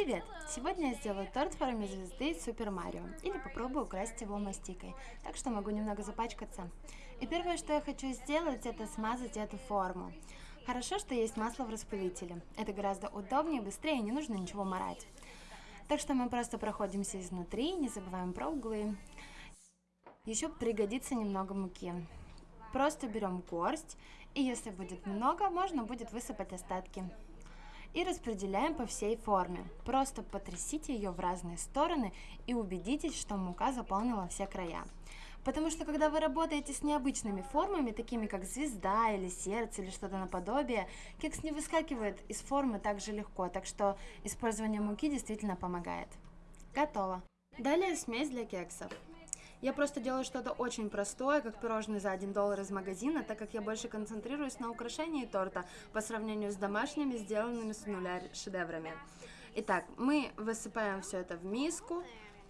Привет! Сегодня я сделаю торт в форме звезды Супер Марио, или попробую украсть его мастикой, так что могу немного запачкаться. И первое, что я хочу сделать, это смазать эту форму. Хорошо, что есть масло в распылителе, это гораздо удобнее, быстрее, не нужно ничего морать. Так что мы просто проходимся изнутри, не забываем про углы. Еще пригодится немного муки. Просто берем горсть, и если будет много, можно будет высыпать остатки и распределяем по всей форме. Просто потрясите ее в разные стороны и убедитесь, что мука заполнила все края. Потому что когда вы работаете с необычными формами, такими как звезда или сердце или что-то наподобие, кекс не выскакивает из формы так же легко, так что использование муки действительно помогает. Готово. Далее смесь для кексов. Я просто делаю что-то очень простое, как пирожные за 1 доллар из магазина, так как я больше концентрируюсь на украшении торта по сравнению с домашними, сделанными с нуля шедеврами. Итак, мы высыпаем все это в миску,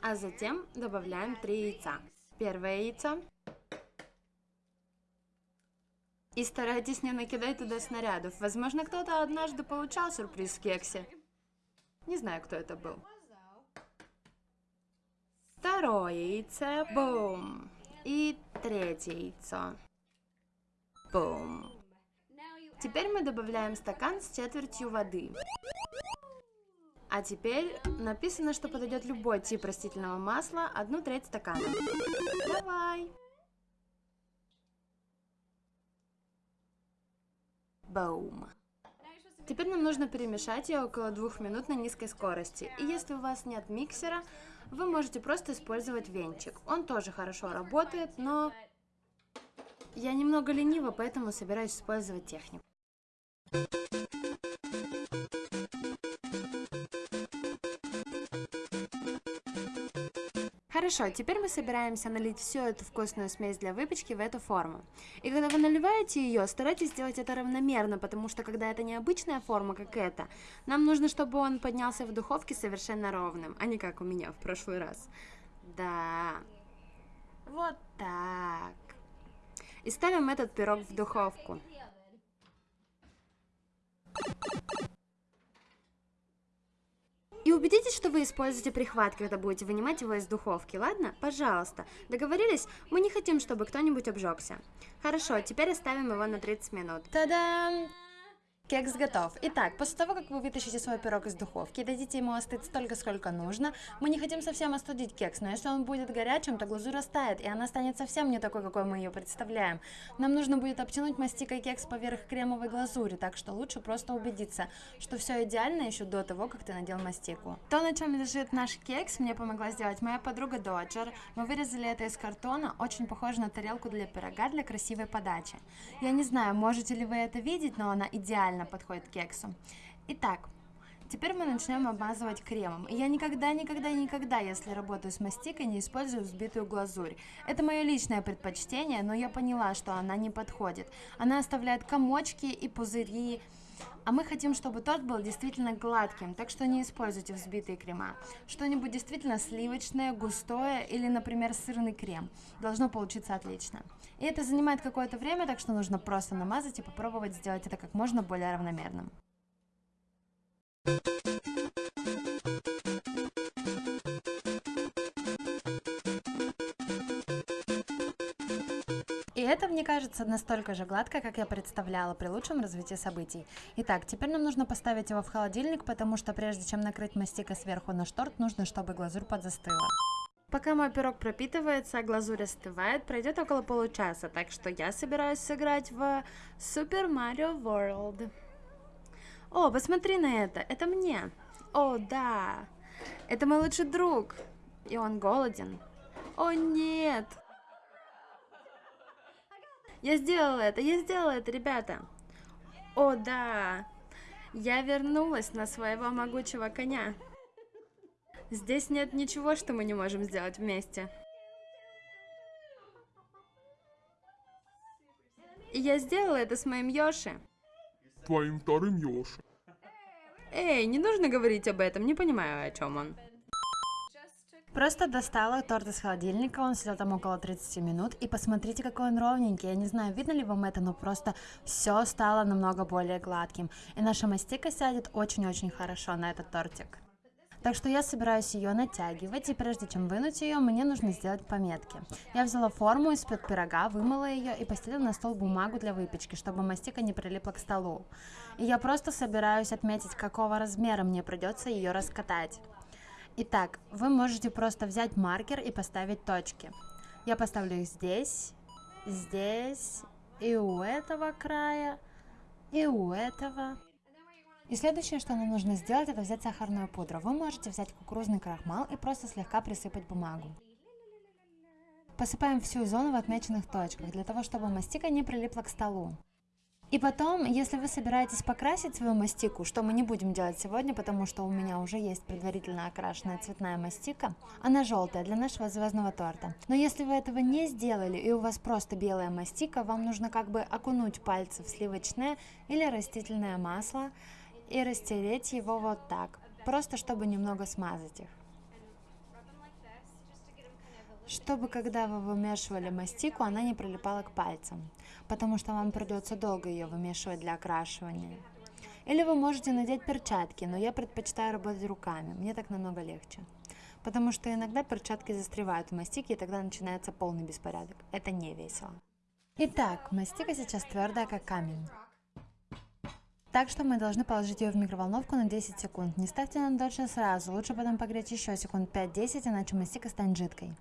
а затем добавляем 3 яйца. Первое яйцо. И старайтесь не накидать туда снарядов. Возможно, кто-то однажды получал сюрприз в кексе. Не знаю, кто это был. Второе яйцо. Бум. И третье яйцо. Бум. Теперь мы добавляем стакан с четвертью воды. А теперь написано, что подойдет любой тип растительного масла, одну треть стакана. Давай. Бум. Теперь нам нужно перемешать ее около двух минут на низкой скорости. И если у вас нет миксера, вы можете просто использовать венчик. Он тоже хорошо работает, но я немного ленива, поэтому собираюсь использовать технику. Хорошо, теперь мы собираемся налить всю эту вкусную смесь для выпечки в эту форму. И когда вы наливаете ее, старайтесь сделать это равномерно, потому что когда это необычная форма, как эта, нам нужно, чтобы он поднялся в духовке совершенно ровным, а не как у меня в прошлый раз. Да, вот так. И ставим этот пирог в духовку. Убедитесь, что вы используете прихват, когда будете вынимать его из духовки, ладно? Пожалуйста. Договорились? Мы не хотим, чтобы кто-нибудь обжегся. Хорошо, теперь оставим его на 30 минут. Та-дам! Кекс готов. Итак, после того, как вы вытащите свой пирог из духовки, дадите ему остыть столько, сколько нужно, мы не хотим совсем остудить кекс, но если он будет горячим, то глазурь растает, и она станет совсем не такой, какой мы ее представляем. Нам нужно будет обтянуть мастикой кекс поверх кремовой глазури, так что лучше просто убедиться, что все идеально еще до того, как ты надел мастику. То, на чем лежит наш кекс, мне помогла сделать моя подруга Доджер. Мы вырезали это из картона, очень похоже на тарелку для пирога для красивой подачи. Я не знаю, можете ли вы это видеть, но она идеально идеально подходит к кексу. Итак, Теперь мы начнем обмазывать кремом. Я никогда, никогда, никогда, если работаю с мастикой, не использую взбитую глазурь. Это мое личное предпочтение, но я поняла, что она не подходит. Она оставляет комочки и пузыри. А мы хотим, чтобы торт был действительно гладким, так что не используйте взбитые крема. Что-нибудь действительно сливочное, густое или, например, сырный крем. Должно получиться отлично. И это занимает какое-то время, так что нужно просто намазать и попробовать сделать это как можно более равномерным. И это, мне кажется, настолько же гладко, как я представляла при лучшем развитии событий. Итак, теперь нам нужно поставить его в холодильник, потому что прежде чем накрыть мастика сверху на шторт, нужно, чтобы глазурь подзастыла. Пока мой пирог пропитывается, а глазурь остывает, пройдет около получаса, так что я собираюсь сыграть в Super Mario World. О, посмотри на это, это мне. О, да, это мой лучший друг, и он голоден. О, нет. Я сделала это, я сделала это, ребята. О, да, я вернулась на своего могучего коня. Здесь нет ничего, что мы не можем сделать вместе. И я сделала это с моим Йоши. Твоим вторым Йоши. Эй, не нужно говорить об этом, не понимаю, о чем он. Просто достала торт из холодильника, он сидел там около 30 минут, и посмотрите, какой он ровненький. Я не знаю, видно ли вам это, но просто все стало намного более гладким. И наша мастика сядет очень-очень хорошо на этот тортик. Так что я собираюсь ее натягивать, и прежде чем вынуть ее, мне нужно сделать пометки. Я взяла форму из-под пирога, вымыла ее и постелила на стол бумагу для выпечки, чтобы мастика не прилипла к столу. И я просто собираюсь отметить, какого размера мне придется ее раскатать. Итак, вы можете просто взять маркер и поставить точки. Я поставлю их здесь, здесь, и у этого края, и у этого. И следующее, что нам нужно сделать, это взять сахарную пудру. Вы можете взять кукурузный крахмал и просто слегка присыпать бумагу. Посыпаем всю зону в отмеченных точках, для того, чтобы мастика не прилипла к столу. И потом, если вы собираетесь покрасить свою мастику, что мы не будем делать сегодня, потому что у меня уже есть предварительно окрашенная цветная мастика, она желтая для нашего звездного торта. Но если вы этого не сделали и у вас просто белая мастика, вам нужно как бы окунуть пальцы в сливочное или растительное масло, и растереть его вот так, просто чтобы немного смазать их. Чтобы когда вы вымешивали мастику, она не прилипала к пальцам, потому что вам придется долго ее вымешивать для окрашивания. Или вы можете надеть перчатки, но я предпочитаю работать руками, мне так намного легче. Потому что иногда перчатки застревают в мастике, и тогда начинается полный беспорядок. Это не весело. Итак, мастика сейчас твердая, как камень. Так что мы должны положить ее в микроволновку на 10 секунд. Не ставьте на дольше сразу, лучше потом погреть еще секунд 5-10, иначе мастика станет жидкой.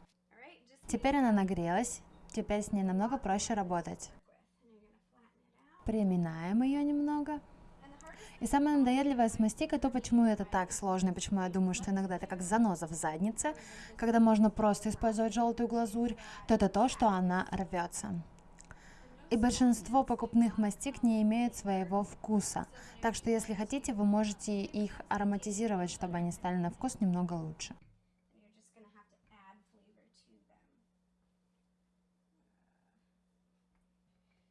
Теперь она нагрелась, теперь с ней намного проще работать. Приминаем ее немного. И самое надоедливое с мастикой, то почему это так сложно, почему я думаю, что иногда это как заноза в заднице, когда можно просто использовать желтую глазурь, то это то, что она рвется. И большинство покупных мастик не имеют своего вкуса. Так что если хотите, вы можете их ароматизировать, чтобы они стали на вкус немного лучше.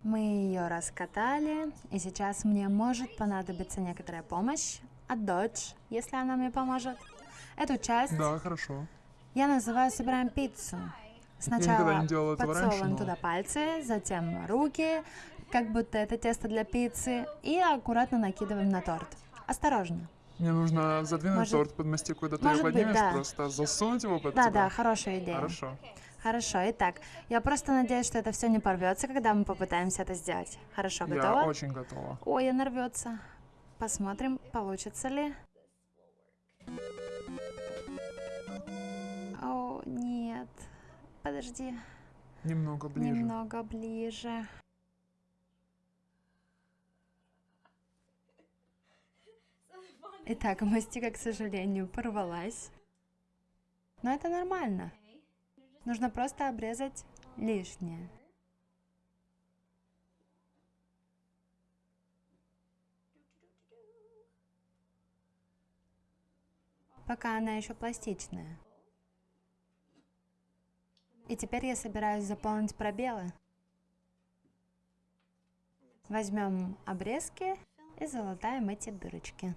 Мы ее раскатали, и сейчас мне может понадобиться некоторая помощь от дочь, если она мне поможет. Эту часть Да, хорошо. я называю «собираем пиццу». Сначала не подсовываем туда пальцы, затем руки, как будто это тесто для пиццы, и аккуратно накидываем на торт. Осторожно. Мне нужно задвинуть Может- торт под мастику, когда ты его поднимешь, да. просто засунуть его под Да, тебя. да, хорошая идея. Хорошо. Хорошо, итак, я просто надеюсь, что это все не порвется, когда мы попытаемся это сделать. Хорошо, готово? Я очень готова. Ой, она рвется. Посмотрим, получится ли. О, нет. Подожди. Немного ближе. Немного ближе. Итак, мастика, к сожалению, порвалась. Но это нормально. Нужно просто обрезать лишнее. Пока она еще пластичная. И теперь я собираюсь заполнить пробелы. Возьмем обрезки и залатаем эти дырочки.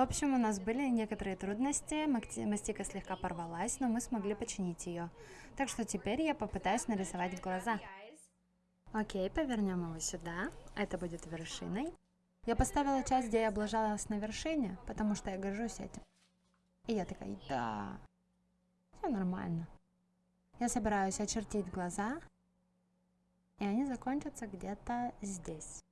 В общем, у нас были некоторые трудности, мастика слегка порвалась, но мы смогли починить ее. Так что теперь я попытаюсь нарисовать глаза. Окей, повернем его сюда. Это будет вершиной. Я поставила часть, где я облажалась на вершине, потому что я горжусь этим. И я такая, да, все нормально. Я собираюсь очертить глаза, и они закончатся где-то здесь.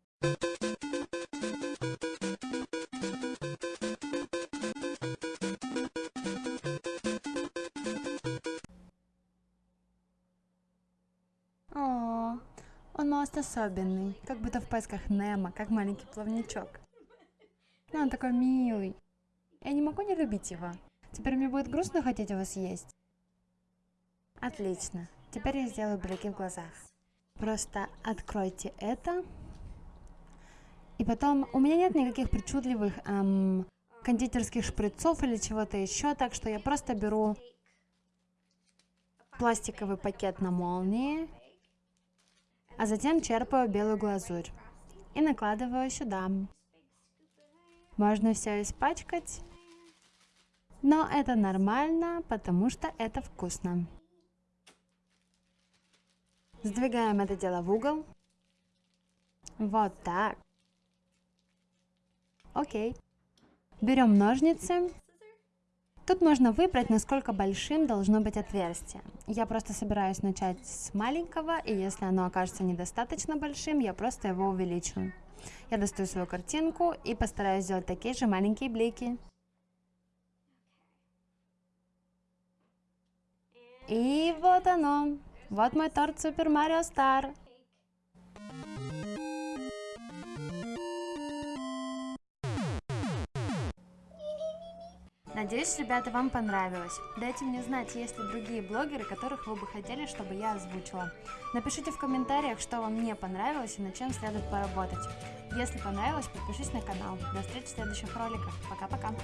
Особенный, как будто в поисках Немо, как маленький плавничок. Но он такой милый. Я не могу не любить его. Теперь мне будет грустно хотеть его съесть. Отлично. Теперь я сделаю блики в глазах. Просто откройте это. И потом, у меня нет никаких причудливых эм, кондитерских шприцов или чего-то еще, так что я просто беру пластиковый пакет на молнии, а затем черпаю белую глазурь и накладываю сюда. Можно все испачкать, Но это нормально, потому что это вкусно. Сдвигаем это дело в угол. Вот так. Окей. Берем ножницы. Тут можно выбрать, насколько большим должно быть отверстие. Я просто собираюсь начать с маленького, и если оно окажется недостаточно большим, я просто его увеличу. Я достаю свою картинку и постараюсь сделать такие же маленькие блики. И вот оно. Вот мой торт Супер Марио Стар. Надеюсь, ребята, вам понравилось. Дайте мне знать, есть ли другие блогеры, которых вы бы хотели, чтобы я озвучила. Напишите в комментариях, что вам не понравилось и над чем следует поработать. Если понравилось, подпишись на канал. До встречи в следующих роликах. Пока-пока.